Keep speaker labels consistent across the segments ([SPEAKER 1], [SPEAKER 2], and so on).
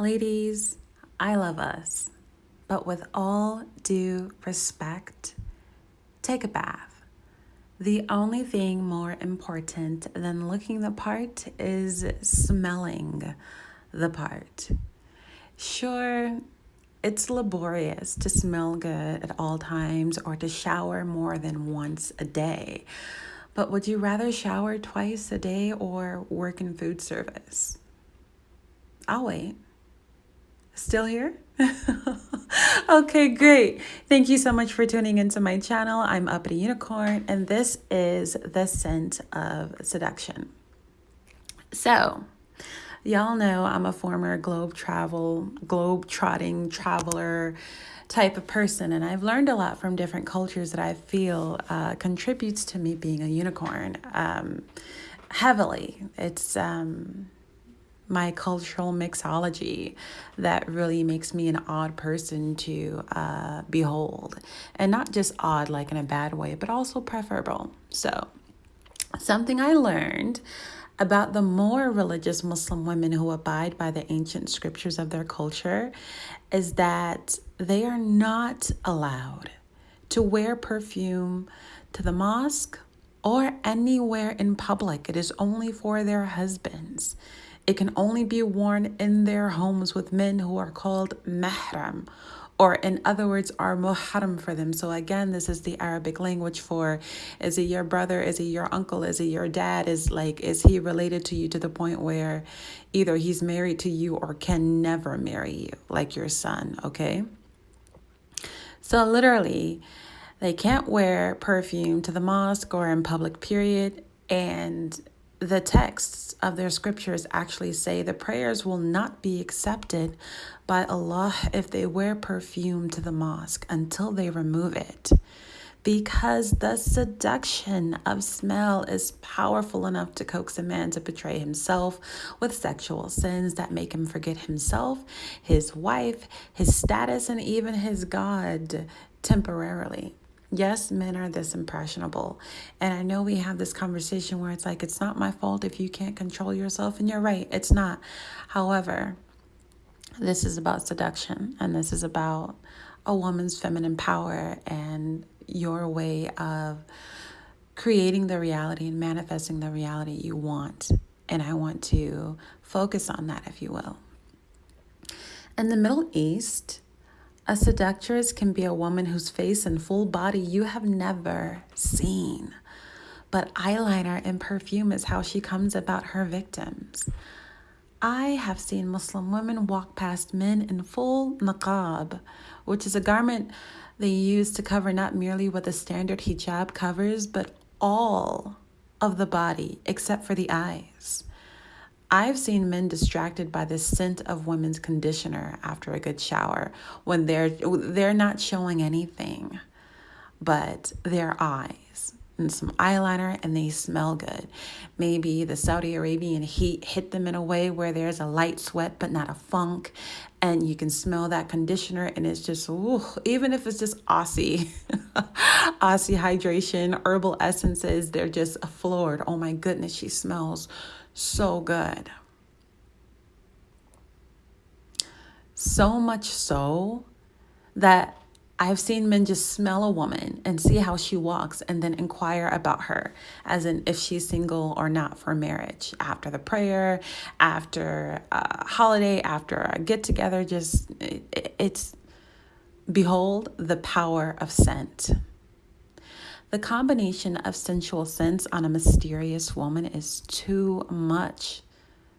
[SPEAKER 1] Ladies, I love us, but with all due respect, take a bath. The only thing more important than looking the part is smelling the part. Sure, it's laborious to smell good at all times or to shower more than once a day. But would you rather shower twice a day or work in food service? I'll wait. Still here? okay, great. Thank you so much for tuning into my channel. I'm Uppity Unicorn, and this is the scent of seduction. So, y'all know I'm a former globe travel, globe trotting traveler type of person, and I've learned a lot from different cultures that I feel uh, contributes to me being a unicorn um, heavily. It's um, my cultural mixology that really makes me an odd person to uh, behold. And not just odd, like in a bad way, but also preferable. So, something I learned about the more religious Muslim women who abide by the ancient scriptures of their culture is that they are not allowed to wear perfume to the mosque or anywhere in public. It is only for their husbands. It can only be worn in their homes with men who are called mahram, or in other words, are muharram for them. So again, this is the Arabic language for is he your brother? Is he your uncle? Is he your dad? Is like, is he related to you to the point where either he's married to you or can never marry you, like your son, okay? So literally, they can't wear perfume to the mosque or in public, period. And the texts of their scriptures actually say the prayers will not be accepted by Allah if they wear perfume to the mosque until they remove it. Because the seduction of smell is powerful enough to coax a man to betray himself with sexual sins that make him forget himself, his wife, his status, and even his God temporarily. Yes, men are this impressionable. And I know we have this conversation where it's like, it's not my fault if you can't control yourself. And you're right, it's not. However, this is about seduction and this is about a woman's feminine power and your way of creating the reality and manifesting the reality you want. And I want to focus on that, if you will. In the Middle East, a seductress can be a woman whose face and full body you have never seen. But eyeliner and perfume is how she comes about her victims. I have seen Muslim women walk past men in full niqab, which is a garment they use to cover not merely what the standard hijab covers, but all of the body except for the eyes. I've seen men distracted by the scent of women's conditioner after a good shower when they're they're not showing anything but their eyes and some eyeliner and they smell good. Maybe the Saudi Arabian heat hit them in a way where there's a light sweat but not a funk and you can smell that conditioner and it's just ooh, even if it's just Aussie Aussie hydration herbal essences they're just floored. Oh my goodness, she smells so good. So much so that I've seen men just smell a woman and see how she walks and then inquire about her, as in if she's single or not for marriage. After the prayer, after a holiday, after a get together, just it's behold the power of scent. The combination of sensual scents on a mysterious woman is too much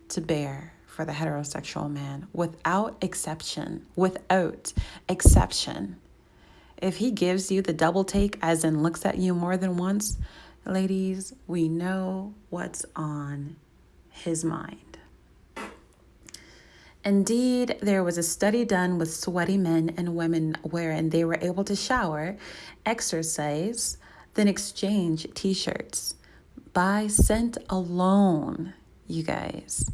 [SPEAKER 1] to bear for the heterosexual man without exception. Without exception. If he gives you the double take, as in looks at you more than once, ladies, we know what's on his mind. Indeed, there was a study done with sweaty men and women wherein they were able to shower, exercise, then exchange t shirts. By scent alone, you guys.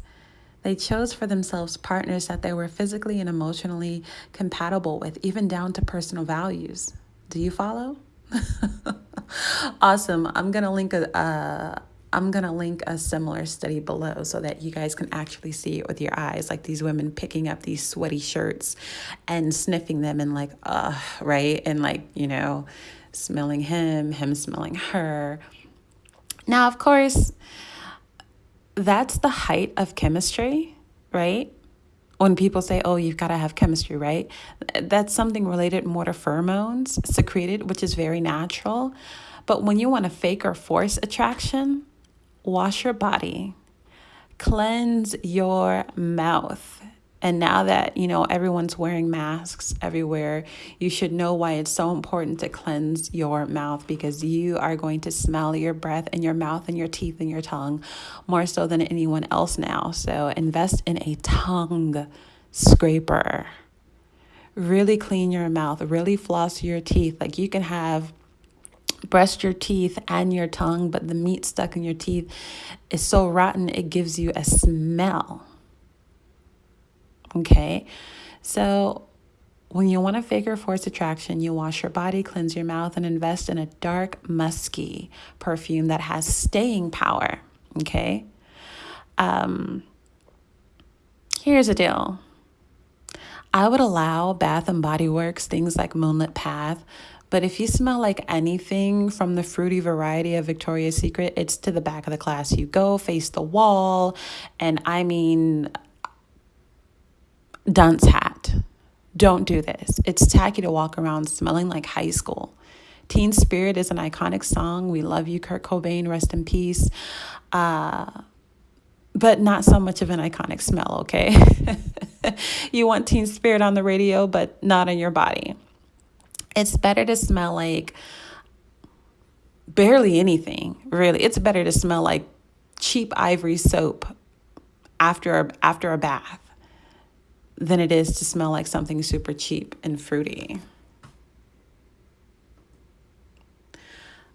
[SPEAKER 1] They chose for themselves partners that they were physically and emotionally compatible with, even down to personal values. Do you follow? awesome. I'm going to link a, a, I'm going to link a similar study below so that you guys can actually see it with your eyes. Like these women picking up these sweaty shirts and sniffing them and, like, uh, right? And, like, you know, smelling him, him smelling her. Now, of course, that's the height of chemistry, right? When people say, oh, you've got to have chemistry, right? That's something related more to pheromones secreted, which is very natural. But when you want to fake or force attraction, wash your body, cleanse your mouth. And now that, you know, everyone's wearing masks everywhere, you should know why it's so important to cleanse your mouth because you are going to smell your breath and your mouth and your teeth and your tongue more so than anyone else now. So invest in a tongue scraper. Really clean your mouth, really floss your teeth. Like you can have brush your teeth and your tongue, but the meat stuck in your teeth is so rotten it gives you a smell. Okay, so when you want to figure force attraction, you wash your body, cleanse your mouth, and invest in a dark, musky perfume that has staying power. Okay, um, here's a deal. I would allow Bath and Body Works, things like Moonlight Path, but if you smell like anything from the fruity variety of Victoria's Secret, it's to the back of the class. You go, face the wall, and I mean, dunce hat. Don't do this. It's tacky to walk around smelling like high school. Teen Spirit is an iconic song. We love you, Kurt Cobain. Rest in peace. Uh, but not so much of an iconic smell, okay? you want Teen Spirit on the radio, but not in your body. It's better to smell like barely anything, really. It's better to smell like cheap ivory soap after a, after a bath than it is to smell like something super cheap and fruity.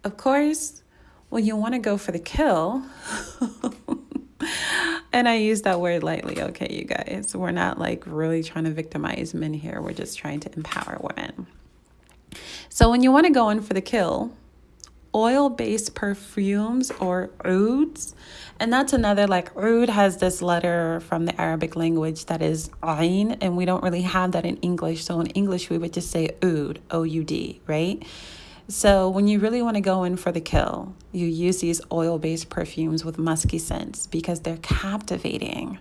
[SPEAKER 1] Of course, when you want to go for the kill, and I use that word lightly, okay, you guys. We're not like really trying to victimize men here. We're just trying to empower women. So when you want to go in for the kill, oil-based perfumes or ouds, and that's another like oud has this letter from the Arabic language that is ain, and we don't really have that in English. So in English we would just say oud, O-U-D, right? So when you really want to go in for the kill, you use these oil-based perfumes with musky scents because they're captivating.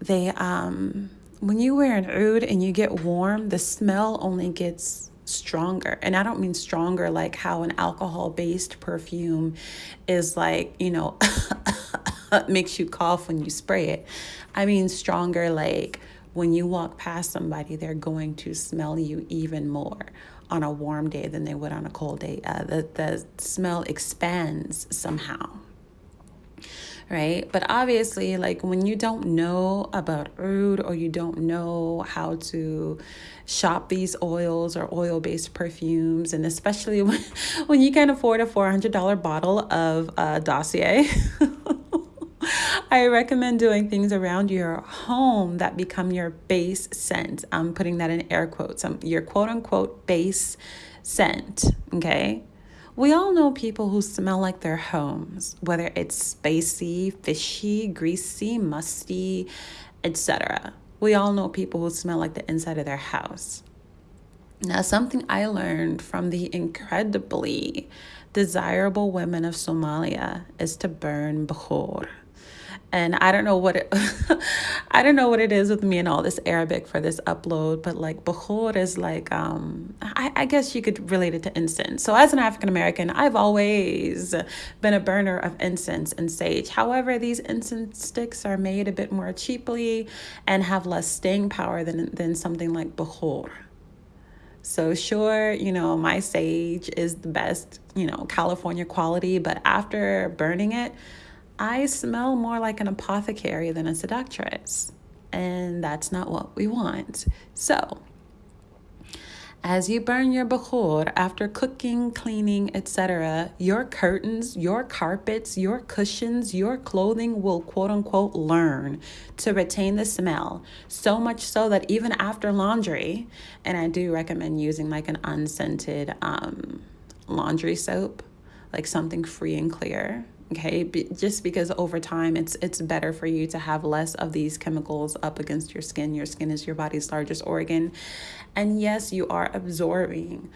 [SPEAKER 1] They um when you wear an oud and you get warm, the smell only gets stronger. And I don't mean stronger like how an alcohol based perfume is like, you know, makes you cough when you spray it. I mean stronger like when you walk past somebody, they're going to smell you even more on a warm day than they would on a cold day. Uh, the, the smell expands somehow right? But obviously, like when you don't know about oud or you don't know how to shop these oils or oil based perfumes, and especially when, when you can't afford a $400 bottle of uh, Dossier. I recommend doing things around your home that become your base scent. I'm putting that in air quotes. Um, your quote unquote base scent. Okay. We all know people who smell like their homes, whether it's spicy, fishy, greasy, musty, etc. We all know people who smell like the inside of their house. Now, something I learned from the incredibly desirable women of Somalia is to burn bukhor and I don't know what it I don't know what it is with me and all this Arabic for this upload, but like Bukhor is like um I, I guess you could relate it to incense. So as an African American, I've always been a burner of incense and sage. However, these incense sticks are made a bit more cheaply and have less staying power than than something like Bukhor. So sure, you know, my sage is the best, you know, California quality, but after burning it, I smell more like an apothecary than a seductress, and that's not what we want. So, as you burn your bukhor after cooking, cleaning, etc., your curtains, your carpets, your cushions, your clothing will quote unquote learn to retain the smell. So much so that even after laundry, and I do recommend using like an unscented um, laundry soap like something free and clear okay Be- just because over time it's it's better for you to have less of these chemicals up against your skin. Your skin is your body's largest organ. And yes you are absorbing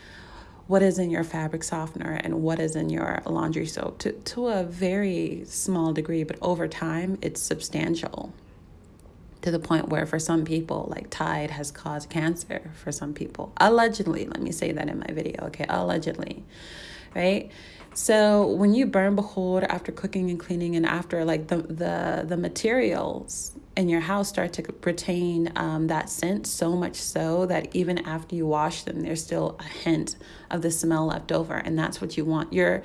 [SPEAKER 1] what is in your fabric softener and what is in your laundry soap to, to a very small degree but over time it's substantial to the point where for some people like tide has caused cancer for some people. Allegedly let me say that in my video okay? Allegedly right so when you burn bukhor after cooking and cleaning and after like the the the materials in your house start to retain um, that scent so much so that even after you wash them there's still a hint of the smell left over and that's what you want. You're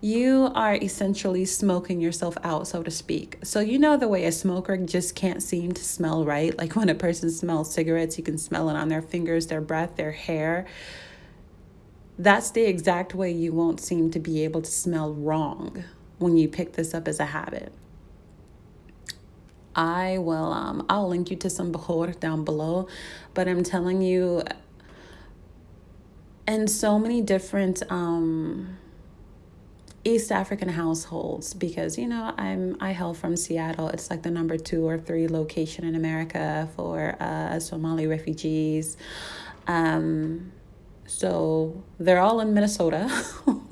[SPEAKER 1] you are essentially smoking yourself out so to speak. So you know the way a smoker just can't seem to smell right? Like when a person smells cigarettes you can smell it on their fingers their breath their hair that's the exact way you won't seem to be able to smell wrong when you pick this up as a habit. I will um I'll link you to some bkhor down below, but I'm telling you in so many different um East African households because you know I'm I hail from Seattle. It's like the number two or three location in America for uh, Somali refugees. Um, so they're all in Minnesota.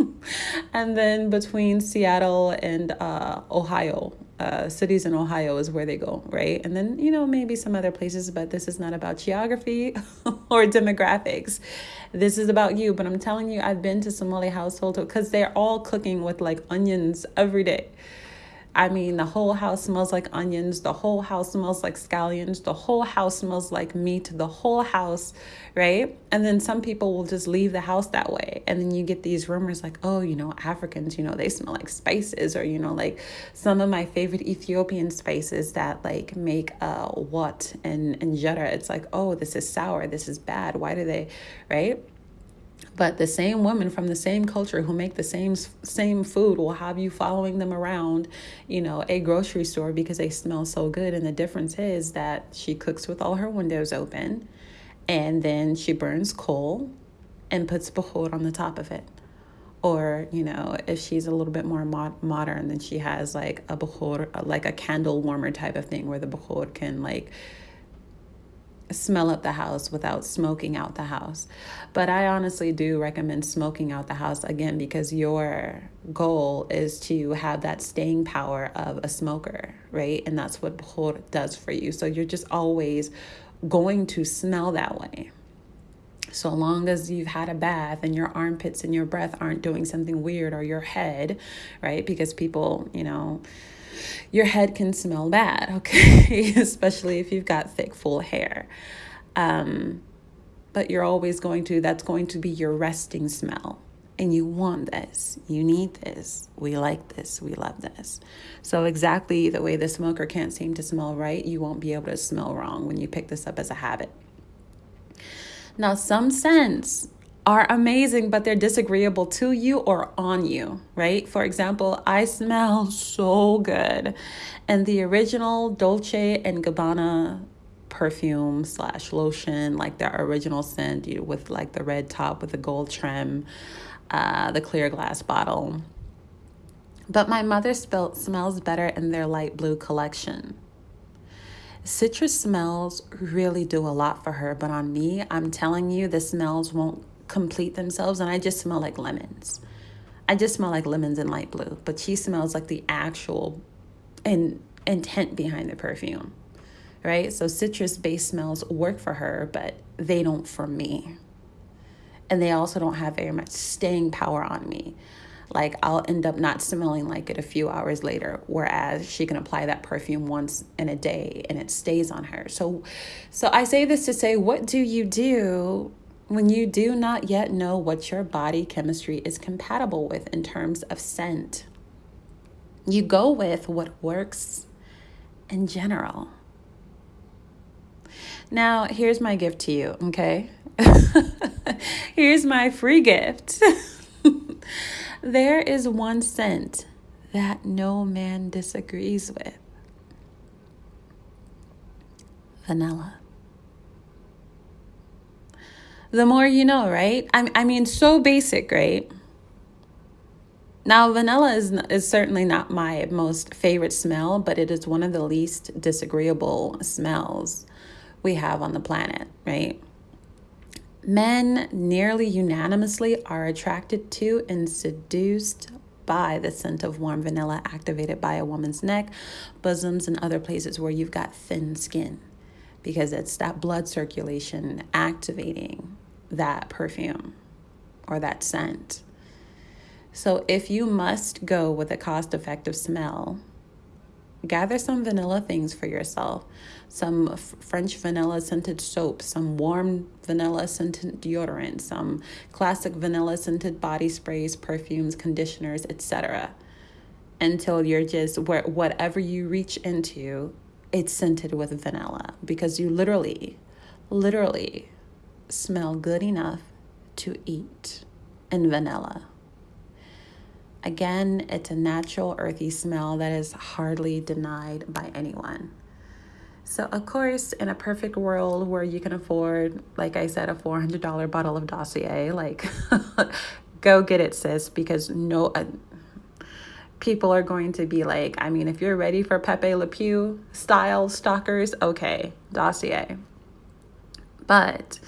[SPEAKER 1] and then between Seattle and uh, Ohio, uh, cities in Ohio is where they go, right? And then, you know, maybe some other places, but this is not about geography or demographics. This is about you. But I'm telling you, I've been to Somali household because they're all cooking with like onions every day. I mean, the whole house smells like onions. The whole house smells like scallions. The whole house smells like meat. The whole house, right? And then some people will just leave the house that way. And then you get these rumors like, oh, you know, Africans, you know, they smell like spices. Or, you know, like some of my favorite Ethiopian spices that like make uh, wat and injera. It's like, oh, this is sour. This is bad. Why do they, right? But the same women from the same culture who make the same same food will have you following them around you know a grocery store because they smell so good. And the difference is that she cooks with all her windows open and then she burns coal and puts bkhor on the top of it. Or you know if she's a little bit more mod- modern then she has like a bkhor like a candle warmer type of thing where the bkhor can like smell up the house without smoking out the house. But I honestly do recommend smoking out the house again because your goal is to have that staying power of a smoker, right? And that's what bkhor does for you. So you're just always going to smell that way. So long as you've had a bath and your armpits and your breath aren't doing something weird or your head, right? Because people, you know, your head can smell bad, okay? Especially if you've got thick, full hair. Um, but you're always going to, that's going to be your resting smell. And you want this, you need this, we like this, we love this. So, exactly the way the smoker can't seem to smell right, you won't be able to smell wrong when you pick this up as a habit. Now, some scents are amazing, but they're disagreeable to you or on you, right? For example, I smell so good. And the original Dolce and Gabbana perfume slash lotion, like the original scent you know, with like the red top with the gold trim, uh, the clear glass bottle. But my mother smells better in their light blue collection. Citrus smells really do a lot for her, but on me, I'm telling you, the smells won't complete themselves and I just smell like lemons. I just smell like lemons and light blue, but she smells like the actual in, intent behind the perfume. Right? So citrus based smells work for her, but they don't for me. And they also don't have very much staying power on me. Like I'll end up not smelling like it a few hours later, whereas she can apply that perfume once in a day and it stays on her. So so I say this to say what do you do when you do not yet know what your body chemistry is compatible with in terms of scent, you go with what works in general. Now, here's my gift to you, okay? here's my free gift. there is one scent that no man disagrees with vanilla the more you know, right? I, I mean, so basic, right? Now, vanilla is, is certainly not my most favorite smell, but it is one of the least disagreeable smells we have on the planet, right? Men nearly unanimously are attracted to and seduced by the scent of warm vanilla activated by a woman's neck, bosoms, and other places where you've got thin skin because it's that blood circulation activating that perfume or that scent. So if you must go with a cost effective smell, gather some vanilla things for yourself some French vanilla scented soap, some warm vanilla scented deodorant, some classic vanilla scented body sprays, perfumes, conditioners, etc. Until you're just where whatever you reach into, it's scented with vanilla because you literally, literally smell good enough to eat in vanilla. Again, it's a natural earthy smell that is hardly denied by anyone. So, of course, in a perfect world where you can afford, like I said, a $400 bottle of Dossier, like go get it, sis, because no uh, people are going to be like, I mean, if you're ready for Pepe Le Pew style stalkers, okay, Dossier. But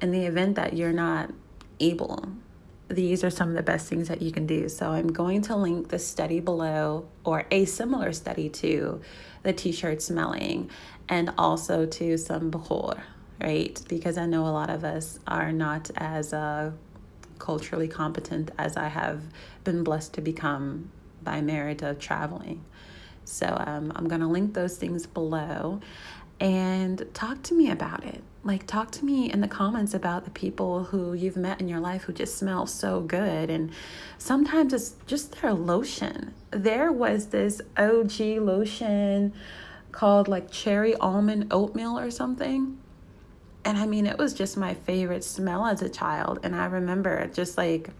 [SPEAKER 1] in the event that you're not able these are some of the best things that you can do. So I'm going to link the study below or a similar study to the t-shirt smelling and also to some bkhor, right? Because I know a lot of us are not as uh, culturally competent as I have been blessed to become by merit of traveling. So um, I'm going to link those things below and talk to me about it. Like, talk to me in the comments about the people who you've met in your life who just smell so good. And sometimes it's just their lotion. There was this OG lotion called like cherry almond oatmeal or something. And I mean, it was just my favorite smell as a child. And I remember just like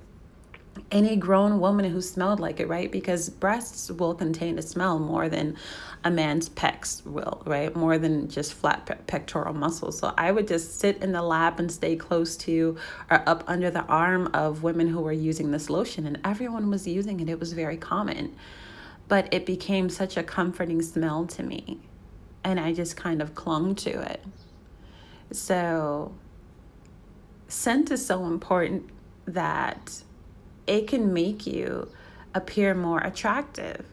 [SPEAKER 1] any grown woman who smelled like it, right? Because breasts will contain a smell more than a man's pecs will, right? More than just flat pe- pectoral muscles. So I would just sit in the lap and stay close to or up under the arm of women who were using this lotion, and everyone was using it. It was very common. But it became such a comforting smell to me, and I just kind of clung to it. So, scent is so important that it can make you appear more attractive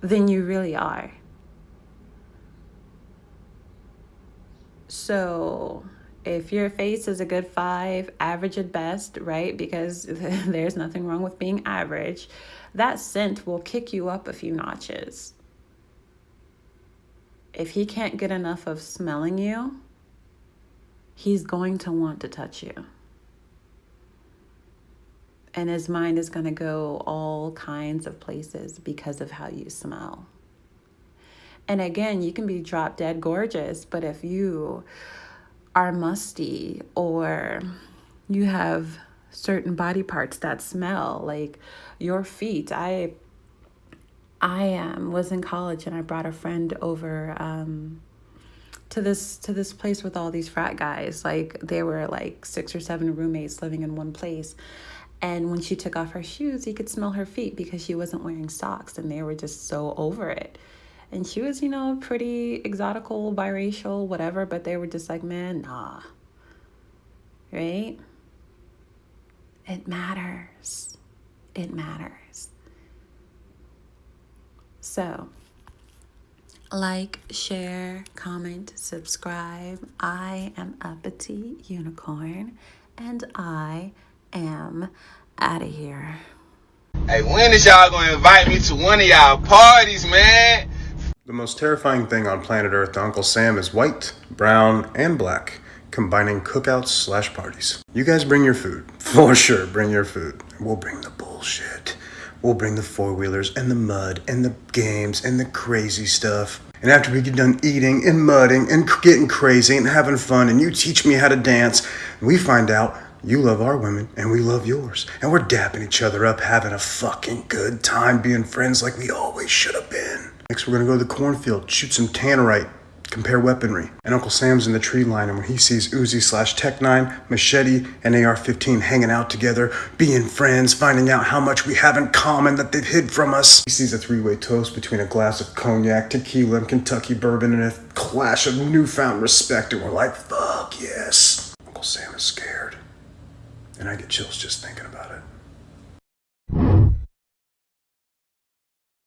[SPEAKER 1] than you really are. So, if your face is a good five, average at best, right? Because there's nothing wrong with being average, that scent will kick you up a few notches. If he can't get enough of smelling you, he's going to want to touch you and his mind is going to go all kinds of places because of how you smell. And again, you can be drop dead gorgeous, but if you are musty or you have certain body parts that smell like your feet, I I um, was in college and I brought a friend over um, to this to this place with all these frat guys. Like they were like six or seven roommates living in one place. And when she took off her shoes, he could smell her feet because she wasn't wearing socks and they were just so over it. And she was, you know, pretty exotical, biracial, whatever, but they were just like, man, nah. Right? It matters. It matters. So, like, share, comment, subscribe. I am Uppity Unicorn and I am out of here.
[SPEAKER 2] Hey, when is y'all gonna invite me to one of y'all parties, man?
[SPEAKER 3] The most terrifying thing on planet Earth to Uncle Sam is white, brown, and black, combining cookouts slash parties. You guys bring your food. For sure, bring your food. We'll bring the bullshit. We'll bring the four wheelers and the mud and the games and the crazy stuff. And after we get done eating and mudding and getting crazy and having fun, and you teach me how to dance, we find out you love our women, and we love yours. And we're dapping each other up, having a fucking good time being friends like we always should have been. Next, we're gonna go to the cornfield, shoot some tannerite, compare weaponry. And Uncle Sam's in the tree line, and when he sees Uzi slash Tec 9, Machete, and AR 15 hanging out together, being friends, finding out how much we have in common that they've hid from us, he sees a three way toast between a glass of cognac, tequila, and Kentucky bourbon, and a clash of newfound respect, and we're like, fuck yes. Uncle Sam is scared. And I get chills just thinking about it.